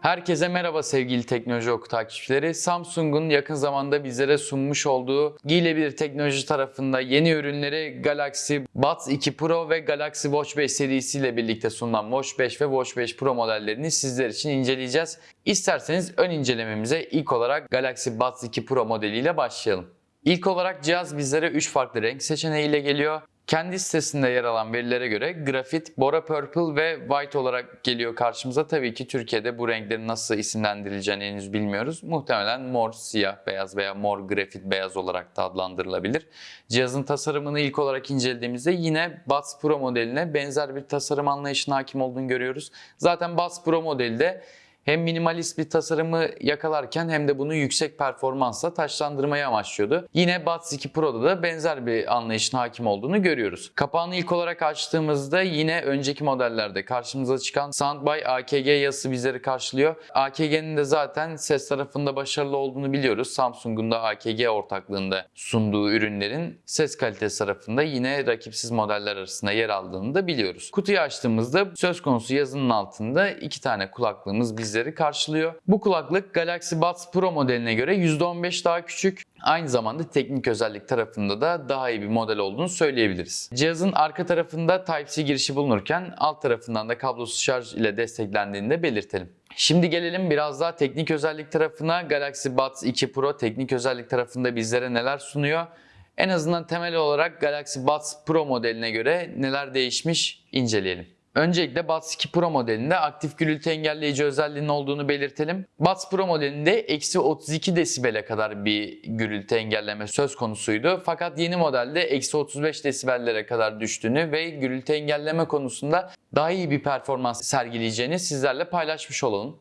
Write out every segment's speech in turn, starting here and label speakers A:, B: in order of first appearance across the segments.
A: Herkese merhaba sevgili Teknoloji Oku takipçileri. Samsung'un yakın zamanda bizlere sunmuş olduğu giyilebilir teknoloji tarafında yeni ürünleri Galaxy Buds 2 Pro ve Galaxy Watch 5 serisiyle birlikte sunulan Watch 5 ve Watch 5 Pro modellerini sizler için inceleyeceğiz. İsterseniz ön incelememize ilk olarak Galaxy Buds 2 Pro modeliyle başlayalım. İlk olarak cihaz bizlere 3 farklı renk seçeneğiyle geliyor. Kendi sitesinde yer alan verilere göre grafit, bora purple ve white olarak geliyor karşımıza. Tabii ki Türkiye'de bu renklerin nasıl isimlendirileceğini henüz bilmiyoruz. Muhtemelen mor, siyah, beyaz veya mor, grafit, beyaz olarak da adlandırılabilir. Cihazın tasarımını ilk olarak incelediğimizde yine Buds Pro modeline benzer bir tasarım anlayışına hakim olduğunu görüyoruz. Zaten Buds Pro modelde hem minimalist bir tasarımı yakalarken hem de bunu yüksek performansla taşlandırmayı amaçlıyordu. Yine Buds 2 Pro'da da benzer bir anlayışın hakim olduğunu görüyoruz. Kapağını ilk olarak açtığımızda yine önceki modellerde karşımıza çıkan Sound by AKG yazısı bizleri karşılıyor. AKG'nin de zaten ses tarafında başarılı olduğunu biliyoruz. Samsung'un da AKG ortaklığında sunduğu ürünlerin ses kalitesi tarafında yine rakipsiz modeller arasında yer aldığını da biliyoruz. Kutuyu açtığımızda söz konusu yazının altında iki tane kulaklığımız bizleri karşılıyor. Bu kulaklık Galaxy Buds Pro modeline göre %15 daha küçük. Aynı zamanda teknik özellik tarafında da daha iyi bir model olduğunu söyleyebiliriz. Cihazın arka tarafında Type-C girişi bulunurken alt tarafından da kablosuz şarj ile desteklendiğini de belirtelim. Şimdi gelelim biraz daha teknik özellik tarafına. Galaxy Buds 2 Pro teknik özellik tarafında bizlere neler sunuyor? En azından temel olarak Galaxy Buds Pro modeline göre neler değişmiş inceleyelim. Öncelikle Buds 2 Pro modelinde aktif gürültü engelleyici özelliğinin olduğunu belirtelim. Buds Pro modelinde eksi 32 desibele kadar bir gürültü engelleme söz konusuydu. Fakat yeni modelde eksi 35 desibellere kadar düştüğünü ve gürültü engelleme konusunda daha iyi bir performans sergileyeceğini sizlerle paylaşmış olalım.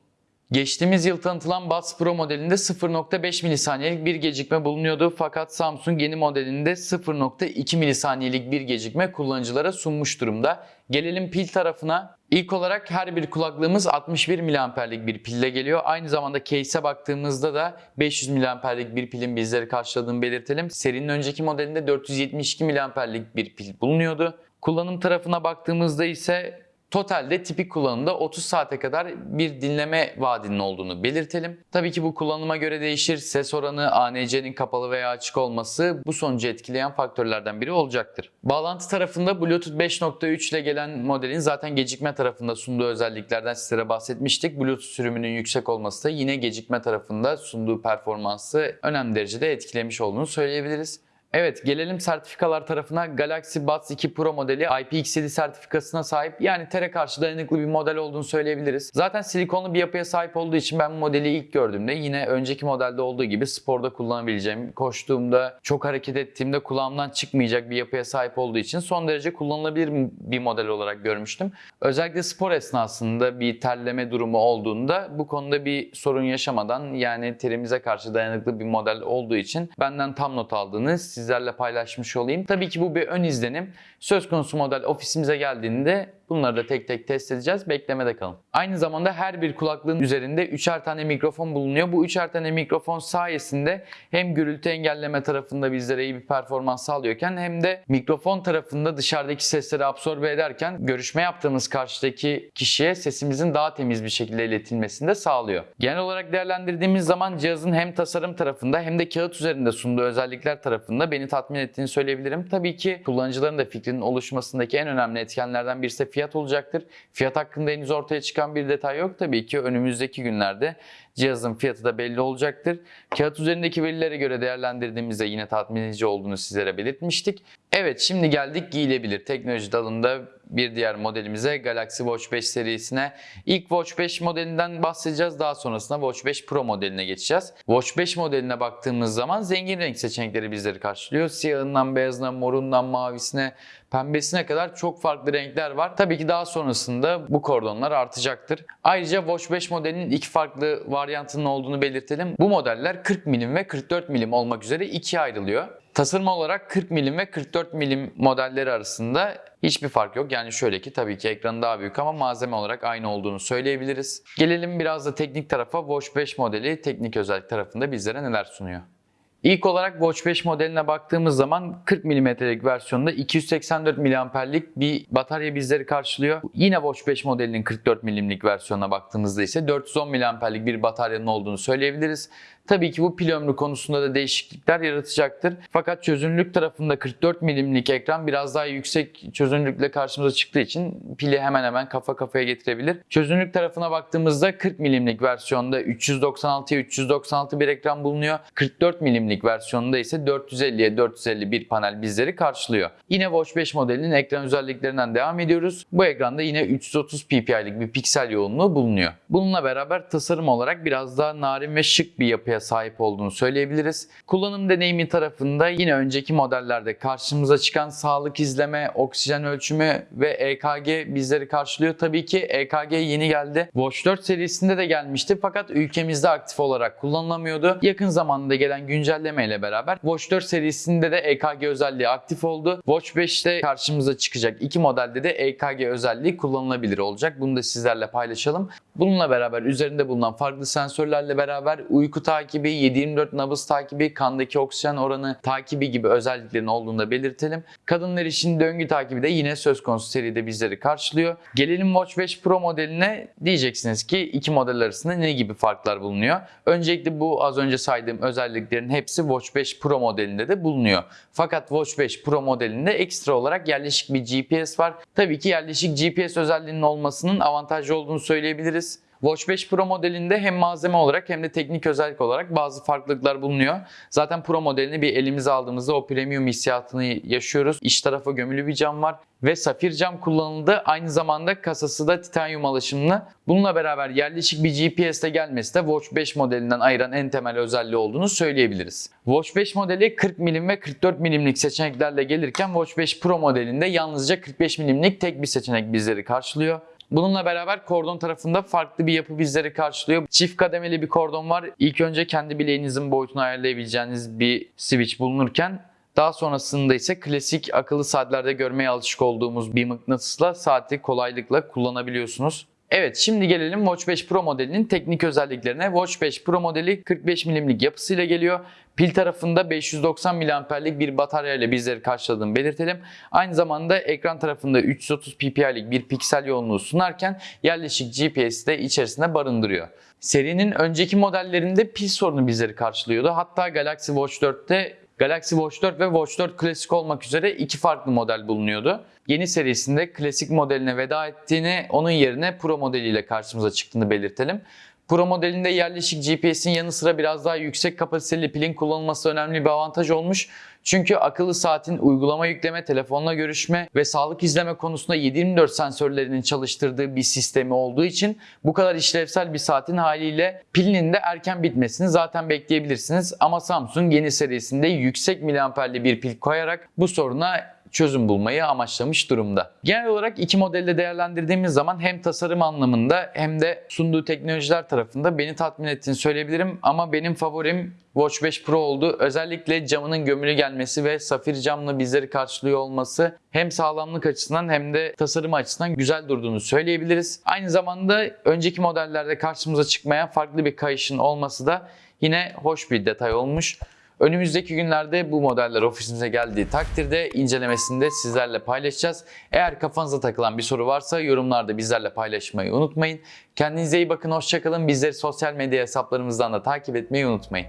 A: Geçtiğimiz yıl tanıtılan Buds Pro modelinde 0.5 milisaniyelik bir gecikme bulunuyordu fakat Samsung yeni modelinde 0.2 milisaniyelik bir gecikme kullanıcılara sunmuş durumda. Gelelim pil tarafına. İlk olarak her bir kulaklığımız 61 mAh'lik bir pille geliyor. Aynı zamanda case'e baktığımızda da 500 mAh'lik bir pilin bizleri karşıladığını belirtelim. Serinin önceki modelinde 472 mAh'lik bir pil bulunuyordu. Kullanım tarafına baktığımızda ise Totalde tipik kullanımda 30 saate kadar bir dinleme vaadinin olduğunu belirtelim. Tabii ki bu kullanıma göre değişir. Ses oranı, ANC'nin kapalı veya açık olması bu sonucu etkileyen faktörlerden biri olacaktır. Bağlantı tarafında Bluetooth 5.3 ile gelen modelin zaten gecikme tarafında sunduğu özelliklerden sizlere bahsetmiştik. Bluetooth sürümünün yüksek olması da yine gecikme tarafında sunduğu performansı önemli derecede etkilemiş olduğunu söyleyebiliriz. Evet gelelim sertifikalar tarafına. Galaxy Buds 2 Pro modeli IPX7 sertifikasına sahip yani tere karşı dayanıklı bir model olduğunu söyleyebiliriz. Zaten silikonlu bir yapıya sahip olduğu için ben bu modeli ilk gördüğümde yine önceki modelde olduğu gibi sporda kullanabileceğim, koştuğumda, çok hareket ettiğimde kulağımdan çıkmayacak bir yapıya sahip olduğu için son derece kullanılabilir bir model olarak görmüştüm. Özellikle spor esnasında bir terleme durumu olduğunda bu konuda bir sorun yaşamadan yani terimize karşı dayanıklı bir model olduğu için benden tam not aldığını sizlerle paylaşmış olayım. Tabii ki bu bir ön izlenim. Söz konusu model ofisimize geldiğinde bunları da tek tek test edeceğiz. Beklemede kalın. Aynı zamanda her bir kulaklığın üzerinde üçer tane mikrofon bulunuyor. Bu üçer tane mikrofon sayesinde hem gürültü engelleme tarafında bizlere iyi bir performans sağlıyorken hem de mikrofon tarafında dışarıdaki sesleri absorbe ederken görüşme yaptığımız karşıdaki kişiye sesimizin daha temiz bir şekilde iletilmesini de sağlıyor. Genel olarak değerlendirdiğimiz zaman cihazın hem tasarım tarafında hem de kağıt üzerinde sunduğu özellikler tarafında beni tatmin ettiğini söyleyebilirim. Tabii ki kullanıcıların da fikrinin oluşmasındaki en önemli etkenlerden birisi fiyat olacaktır. Fiyat hakkında henüz ortaya çıkan bir detay yok. Tabii ki önümüzdeki günlerde cihazın fiyatı da belli olacaktır. Kağıt üzerindeki verilere göre değerlendirdiğimizde yine tatmin edici olduğunu sizlere belirtmiştik. Evet şimdi geldik giyilebilir. Teknoloji dalında bir diğer modelimize Galaxy Watch 5 serisine. İlk Watch 5 modelinden bahsedeceğiz. Daha sonrasında Watch 5 Pro modeline geçeceğiz. Watch 5 modeline baktığımız zaman zengin renk seçenekleri bizleri karşılıyor. Siyahından beyazına, morundan mavisine, pembesine kadar çok farklı renkler var. Tabii ki daha sonrasında bu kordonlar artacaktır. Ayrıca Watch 5 modelinin iki farklı varyantının olduğunu belirtelim. Bu modeller 40 milim ve 44 milim olmak üzere ikiye ayrılıyor. Tasarım olarak 40 milim ve 44 milim modelleri arasında hiçbir fark yok. Yani şöyle ki tabii ki ekranı daha büyük ama malzeme olarak aynı olduğunu söyleyebiliriz. Gelelim biraz da teknik tarafa. Watch 5 modeli teknik özellik tarafında bizlere neler sunuyor? İlk olarak Watch 5 modeline baktığımız zaman 40 mm'lik versiyonda 284 mAh'lik bir batarya bizleri karşılıyor. Yine Watch 5 modelinin 44 mm'lik versiyonuna baktığımızda ise 410 mAh'lik bir bataryanın olduğunu söyleyebiliriz. Tabii ki bu pil ömrü konusunda da değişiklikler yaratacaktır. Fakat çözünürlük tarafında 44 milimlik ekran biraz daha yüksek çözünürlükle karşımıza çıktığı için pili hemen hemen kafa kafaya getirebilir. Çözünürlük tarafına baktığımızda 40 milimlik versiyonda 396'ya 396 bir ekran bulunuyor. 44 milimlik versiyonda ise 450'ye 451 panel bizleri karşılıyor. Yine Watch 5 modelinin ekran özelliklerinden devam ediyoruz. Bu ekranda yine 330 ppi'lik bir piksel yoğunluğu bulunuyor. Bununla beraber tasarım olarak biraz daha narin ve şık bir yapıya sahip olduğunu söyleyebiliriz. Kullanım deneyimi tarafında yine önceki modellerde karşımıza çıkan sağlık izleme, oksijen ölçümü ve EKG bizleri karşılıyor. Tabii ki EKG yeni geldi. Watch 4 serisinde de gelmişti fakat ülkemizde aktif olarak kullanılamıyordu. Yakın zamanda gelen güncelleme ile beraber Watch 4 serisinde de EKG özelliği aktif oldu. Watch 5'te karşımıza çıkacak iki modelde de EKG özelliği kullanılabilir olacak. Bunu da sizlerle paylaşalım. Bununla beraber üzerinde bulunan farklı sensörlerle beraber uyku takibi, 7/24 nabız takibi, kandaki oksijen oranı takibi gibi özelliklerin olduğunu da belirtelim. Kadınlar için döngü takibi de yine söz konusu seride bizleri karşılıyor. Gelelim Watch 5 Pro modeline diyeceksiniz ki iki model arasında ne gibi farklar bulunuyor? Öncelikle bu az önce saydığım özelliklerin hepsi Watch 5 Pro modelinde de bulunuyor. Fakat Watch 5 Pro modelinde ekstra olarak yerleşik bir GPS var. Tabii ki yerleşik GPS özelliğinin olmasının avantajlı olduğunu söyleyebiliriz. Watch 5 Pro modelinde hem malzeme olarak hem de teknik özellik olarak bazı farklılıklar bulunuyor. Zaten Pro modelini bir elimize aldığımızda o premium hissiyatını yaşıyoruz. İç tarafa gömülü bir cam var ve safir cam kullanıldı. Aynı zamanda kasası da titanyum alaşımlı. Bununla beraber yerleşik bir GPS de gelmesi de Watch 5 modelinden ayıran en temel özelliği olduğunu söyleyebiliriz. Watch 5 modeli 40 milim ve 44 milimlik seçeneklerle gelirken Watch 5 Pro modelinde yalnızca 45 milimlik tek bir seçenek bizleri karşılıyor. Bununla beraber kordon tarafında farklı bir yapı bizleri karşılıyor. Çift kademeli bir kordon var. İlk önce kendi bileğinizin boyutunu ayarlayabileceğiniz bir switch bulunurken daha sonrasında ise klasik akıllı saatlerde görmeye alışık olduğumuz bir mıknatısla saati kolaylıkla kullanabiliyorsunuz. Evet şimdi gelelim Watch 5 Pro modelinin teknik özelliklerine. Watch 5 Pro modeli 45 milimlik yapısıyla geliyor. Pil tarafında 590 mAh'lik bir batarya ile bizleri karşıladığını belirtelim. Aynı zamanda ekran tarafında 330 ppi'lik bir piksel yoğunluğu sunarken yerleşik GPS de içerisinde barındırıyor. Serinin önceki modellerinde pil sorunu bizleri karşılıyordu. Hatta Galaxy Watch 4'te Galaxy Watch 4 ve Watch 4 klasik olmak üzere iki farklı model bulunuyordu. Yeni serisinde klasik modeline veda ettiğini, onun yerine Pro modeliyle karşımıza çıktığını belirtelim. Pro modelinde yerleşik GPS'in yanı sıra biraz daha yüksek kapasiteli pilin kullanılması önemli bir avantaj olmuş. Çünkü akıllı saatin uygulama yükleme, telefonla görüşme ve sağlık izleme konusunda 7/24 sensörlerinin çalıştırdığı bir sistemi olduğu için bu kadar işlevsel bir saatin haliyle pilinin de erken bitmesini zaten bekleyebilirsiniz. Ama Samsung yeni serisinde yüksek miliamperli bir pil koyarak bu soruna çözüm bulmayı amaçlamış durumda. Genel olarak iki modelde değerlendirdiğimiz zaman hem tasarım anlamında hem de sunduğu teknolojiler tarafında beni tatmin ettiğini söyleyebilirim. Ama benim favorim Watch 5 Pro oldu. Özellikle camının gömülü gelmesi ve safir camlı bizleri karşılıyor olması hem sağlamlık açısından hem de tasarım açısından güzel durduğunu söyleyebiliriz. Aynı zamanda önceki modellerde karşımıza çıkmayan farklı bir kayışın olması da yine hoş bir detay olmuş. Önümüzdeki günlerde bu modeller ofisimize geldiği takdirde incelemesini de sizlerle paylaşacağız. Eğer kafanıza takılan bir soru varsa yorumlarda bizlerle paylaşmayı unutmayın. Kendinize iyi bakın, hoşçakalın. Bizleri sosyal medya hesaplarımızdan da takip etmeyi unutmayın.